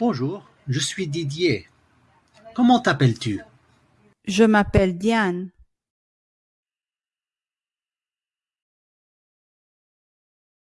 Bonjour, je suis Didier. Comment t'appelles-tu? Je m'appelle Diane.